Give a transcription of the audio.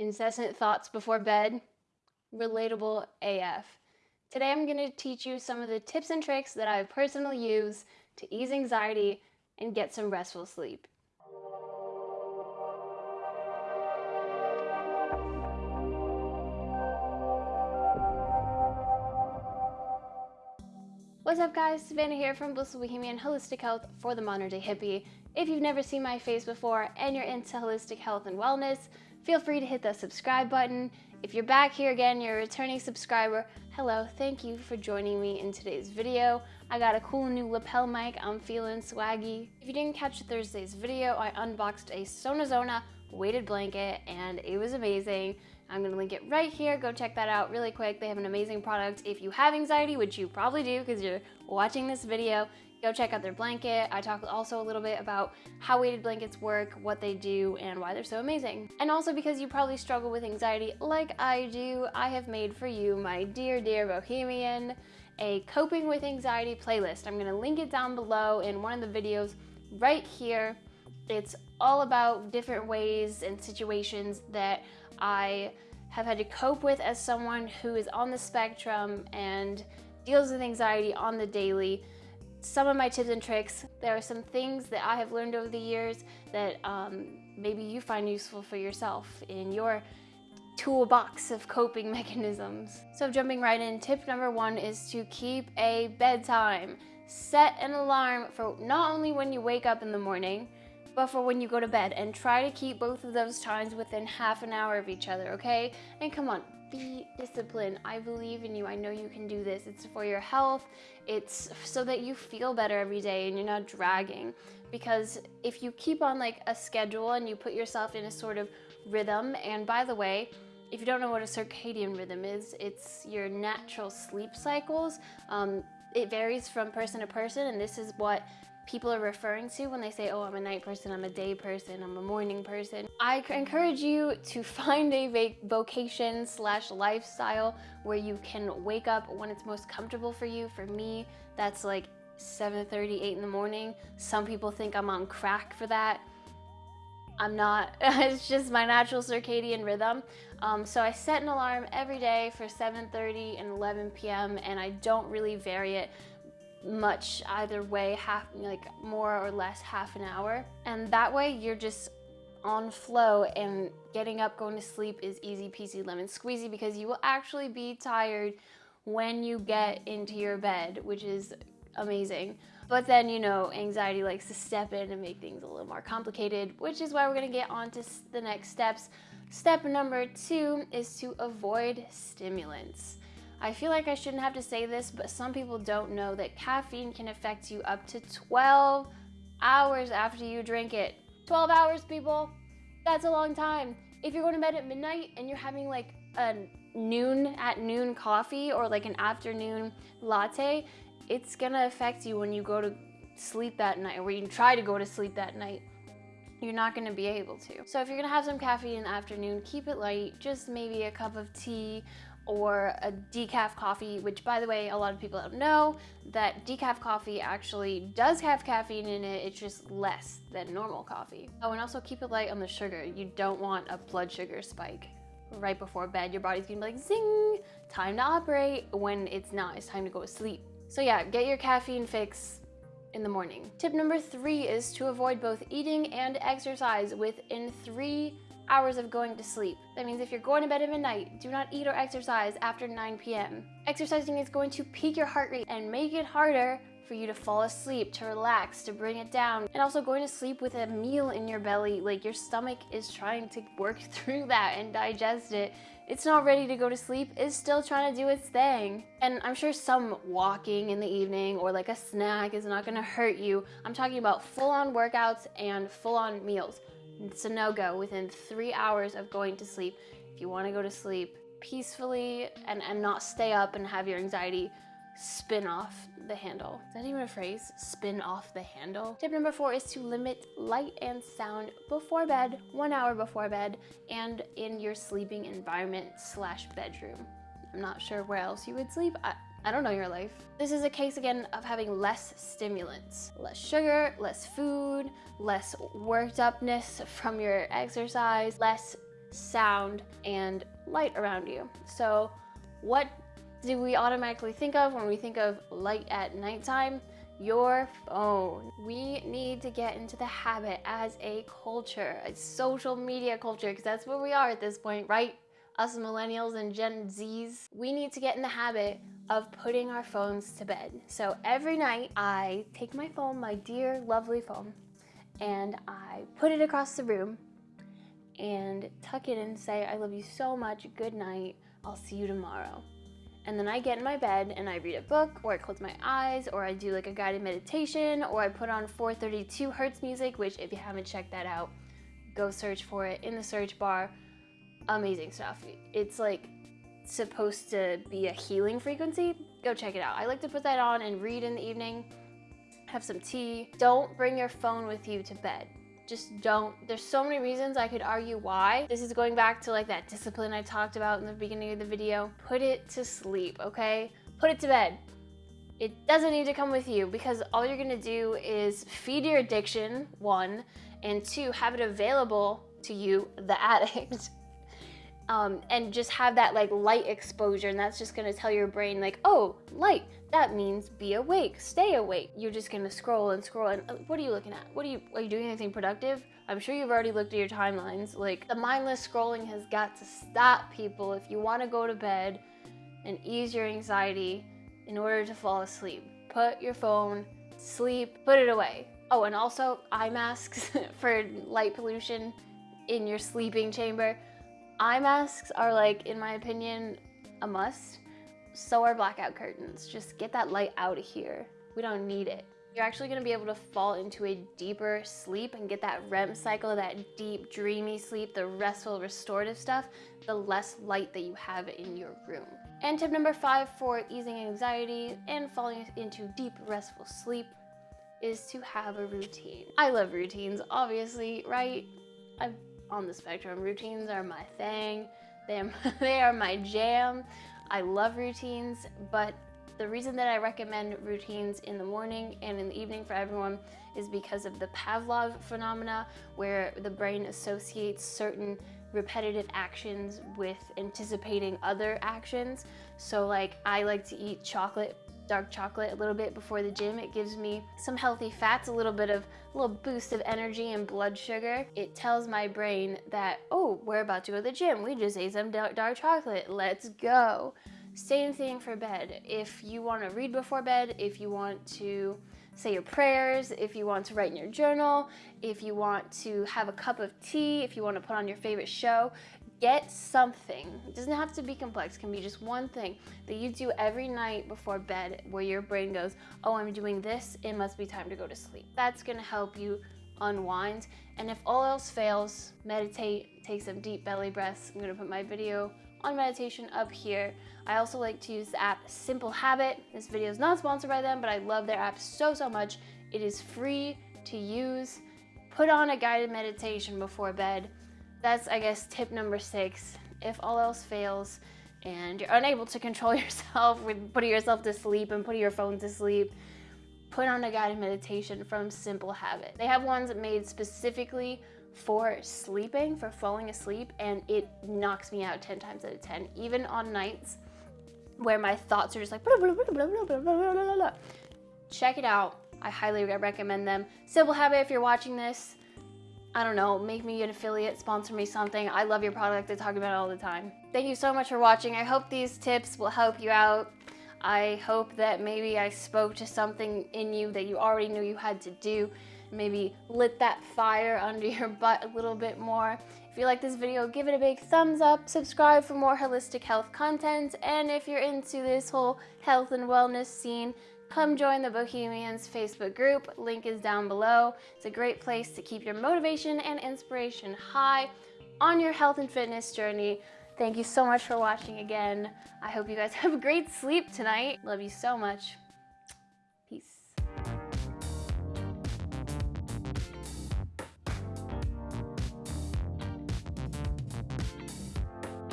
incessant thoughts before bed, relatable AF. Today I'm going to teach you some of the tips and tricks that I've personally use to ease anxiety and get some restful sleep. What's up guys, Savannah here from Blissful Bohemian Holistic Health for the Modern Day Hippie. If you've never seen my face before and you're into holistic health and wellness, feel free to hit the subscribe button. If you're back here again, you're a returning subscriber, hello, thank you for joining me in today's video. I got a cool new lapel mic, I'm feeling swaggy. If you didn't catch Thursday's video, I unboxed a Sonazona weighted blanket and it was amazing. I'm gonna link it right here. Go check that out really quick. They have an amazing product. If you have anxiety, which you probably do because you're watching this video, go check out their blanket. I talk also a little bit about how weighted blankets work, what they do, and why they're so amazing. And also because you probably struggle with anxiety like I do, I have made for you, my dear, dear Bohemian, a coping with anxiety playlist. I'm gonna link it down below in one of the videos right here. It's all about different ways and situations that I have had to cope with as someone who is on the spectrum and deals with anxiety on the daily. Some of my tips and tricks, there are some things that I have learned over the years that um, maybe you find useful for yourself in your toolbox of coping mechanisms. So jumping right in, tip number one is to keep a bedtime. Set an alarm for not only when you wake up in the morning, but for when you go to bed and try to keep both of those times within half an hour of each other, okay? And come on, be disciplined. I believe in you. I know you can do this. It's for your health. It's so that you feel better every day and you're not dragging. Because if you keep on like a schedule and you put yourself in a sort of rhythm, and by the way, if you don't know what a circadian rhythm is, it's your natural sleep cycles. Um, it varies from person to person, and this is what people are referring to when they say, oh, I'm a night person, I'm a day person, I'm a morning person. I encourage you to find a vocation slash lifestyle where you can wake up when it's most comfortable for you. For me, that's like 7.30, 8 in the morning. Some people think I'm on crack for that. I'm not. it's just my natural circadian rhythm. Um, so I set an alarm every day for 7.30 and 11 p.m. and I don't really vary it much either way, half like more or less half an hour. And that way you're just on flow and getting up, going to sleep is easy peasy lemon squeezy because you will actually be tired when you get into your bed, which is amazing. But then, you know, anxiety likes to step in and make things a little more complicated, which is why we're gonna get on to the next steps. Step number two is to avoid stimulants. I feel like I shouldn't have to say this, but some people don't know that caffeine can affect you up to 12 hours after you drink it. 12 hours, people. That's a long time. If you're going to bed at midnight and you're having like a noon at noon coffee or like an afternoon latte, it's gonna affect you when you go to sleep that night or when you try to go to sleep that night you're not gonna be able to. So if you're gonna have some caffeine in the afternoon, keep it light, just maybe a cup of tea or a decaf coffee, which by the way, a lot of people don't know that decaf coffee actually does have caffeine in it, it's just less than normal coffee. Oh, and also keep it light on the sugar. You don't want a blood sugar spike right before bed. Your body's gonna be like, zing, time to operate, when it's not, it's time to go to sleep. So yeah, get your caffeine fix in the morning. Tip number three is to avoid both eating and exercise within three hours of going to sleep. That means if you're going to bed at midnight, do not eat or exercise after 9 p.m. Exercising is going to peak your heart rate and make it harder for you to fall asleep, to relax, to bring it down. And also going to sleep with a meal in your belly, like your stomach is trying to work through that and digest it. It's not ready to go to sleep, is still trying to do its thing. And I'm sure some walking in the evening or like a snack is not gonna hurt you. I'm talking about full-on workouts and full-on meals. It's a no-go within three hours of going to sleep. If you wanna go to sleep peacefully and, and not stay up and have your anxiety spin off the handle. Is that even a phrase? Spin off the handle? Tip number four is to limit light and sound before bed, one hour before bed, and in your sleeping environment slash bedroom. I'm not sure where else you would sleep. I, I don't know your life. This is a case again of having less stimulants. Less sugar, less food, less worked upness from your exercise, less sound, and light around you. So what do we automatically think of when we think of light at nighttime? Your phone. We need to get into the habit as a culture, a social media culture, because that's where we are at this point, right? Us millennials and Gen Zs. We need to get in the habit of putting our phones to bed. So every night I take my phone, my dear lovely phone, and I put it across the room and tuck it in and say, I love you so much, good night, I'll see you tomorrow. And then I get in my bed and I read a book or I close my eyes or I do like a guided meditation or I put on 432 hertz music, which if you haven't checked that out, go search for it in the search bar. Amazing stuff. It's like supposed to be a healing frequency. Go check it out. I like to put that on and read in the evening, have some tea. Don't bring your phone with you to bed just don't. There's so many reasons I could argue why. This is going back to like that discipline I talked about in the beginning of the video. Put it to sleep, okay? Put it to bed. It doesn't need to come with you because all you're gonna do is feed your addiction, one, and two, have it available to you, the addict, um, and just have that like light exposure and that's just gonna tell your brain like oh light that means be awake stay awake. You're just gonna scroll and scroll and uh, what are you looking at? What are you are you doing anything productive? I'm sure you've already looked at your timelines like the mindless scrolling has got to stop people if you want to go to bed and ease your anxiety in order to fall asleep. Put your phone sleep put it away. Oh and also eye masks for light pollution in your sleeping chamber Eye masks are like, in my opinion, a must. So are blackout curtains. Just get that light out of here. We don't need it. You're actually gonna be able to fall into a deeper sleep and get that REM cycle, that deep, dreamy sleep, the restful, restorative stuff, the less light that you have in your room. And tip number five for easing anxiety and falling into deep, restful sleep is to have a routine. I love routines, obviously, right? I've on the spectrum. Routines are my thing. They are, they are my jam. I love routines, but the reason that I recommend routines in the morning and in the evening for everyone is because of the Pavlov phenomena where the brain associates certain repetitive actions with anticipating other actions. So like I like to eat chocolate dark chocolate a little bit before the gym. It gives me some healthy fats, a little bit of a little boost of energy and blood sugar. It tells my brain that, oh, we're about to go to the gym. We just ate some dark, chocolate. Let's go. Same thing for bed. If you want to read before bed, if you want to say your prayers, if you want to write in your journal, if you want to have a cup of tea, if you want to put on your favorite show, get something. It doesn't have to be complex, it can be just one thing that you do every night before bed where your brain goes, oh, I'm doing this, it must be time to go to sleep. That's gonna help you unwind. And if all else fails, meditate, take some deep belly breaths. I'm gonna put my video on meditation up here. I also like to use the app Simple Habit. This video is not sponsored by them, but I love their app so, so much. It is free to use. Put on a guided meditation before bed that's, I guess, tip number six. If all else fails and you're unable to control yourself with putting yourself to sleep and putting your phone to sleep, put on a guided meditation from Simple Habit. They have ones made specifically for sleeping, for falling asleep, and it knocks me out 10 times out of 10, even on nights where my thoughts are just like, blah, blah, blah, check it out. I highly recommend them. Simple Habit, if you're watching this, I don't know, make me an affiliate, sponsor me something. I love your product. I talk about it all the time. Thank you so much for watching. I hope these tips will help you out. I hope that maybe I spoke to something in you that you already knew you had to do. Maybe lit that fire under your butt a little bit more. If you like this video, give it a big thumbs up, subscribe for more holistic health content, and if you're into this whole health and wellness scene, come join the Bohemians Facebook group. Link is down below. It's a great place to keep your motivation and inspiration high on your health and fitness journey. Thank you so much for watching again. I hope you guys have a great sleep tonight. Love you so much.